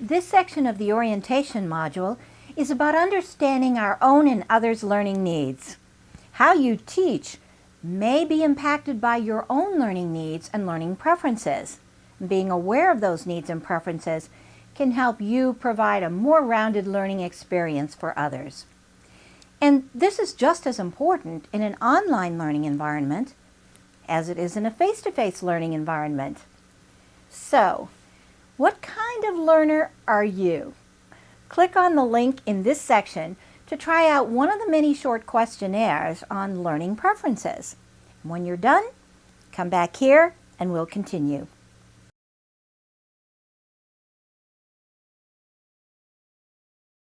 This section of the orientation module is about understanding our own and others' learning needs. How you teach may be impacted by your own learning needs and learning preferences. Being aware of those needs and preferences can help you provide a more rounded learning experience for others. And this is just as important in an online learning environment as it is in a face-to-face -face learning environment. So, what kind of learner are you? Click on the link in this section to try out one of the many short questionnaires on learning preferences. When you're done, come back here and we'll continue.